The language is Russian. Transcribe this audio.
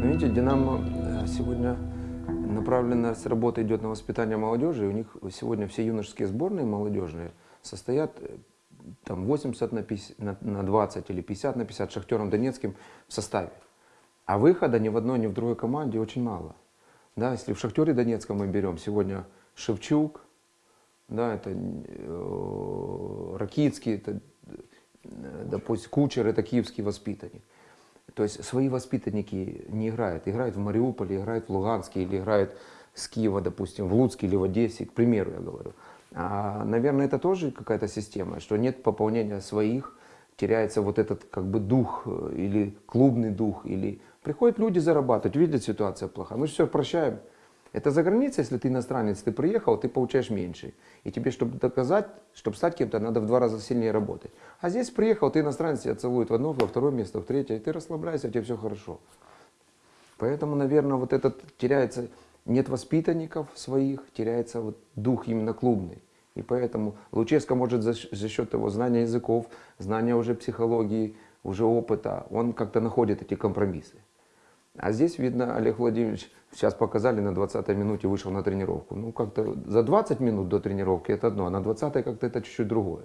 знаете, Динамо э, сегодня направленная работа идет на воспитание молодежи. И у них сегодня все юношеские сборные молодежные состоят э, там 80 на, 50, на, на 20 или 50 на 50 Шахтером Донецким в составе. А выхода ни в одной, ни в другой команде очень мало. Да, если в Шахтере Донецком мы берем сегодня Шевчук, да, это э, Ракицкий, это, э, допустим, Кучер, это киевский воспитанник. То есть свои воспитанники не играют. Играют в Мариуполе, играют в Луганске или играют с Киева, допустим, в Луцке или в Одессе, к примеру я говорю. А, наверное, это тоже какая-то система, что нет пополнения своих, теряется вот этот как бы дух э, или клубный дух, или приходят люди зарабатывать, видят ситуация плохая, мы все прощаем. Это за границей, если ты иностранец, ты приехал, ты получаешь меньше. И тебе, чтобы доказать, чтобы стать кем-то, надо в два раза сильнее работать. А здесь приехал, ты иностранец, тебя целует в одно, во второе место, в третье, и ты расслабляешься, у тебя все хорошо. Поэтому, наверное, вот этот теряется, нет воспитанников своих, теряется вот дух именно клубный. И поэтому Луческо может за, за счет его знания языков, знания уже психологии, уже опыта, он как-то находит эти компромиссы. А здесь, видно, Олег Владимирович, сейчас показали, на 20-й минуте вышел на тренировку. Ну, как-то за 20 минут до тренировки это одно, а на 20-й как-то это чуть-чуть другое.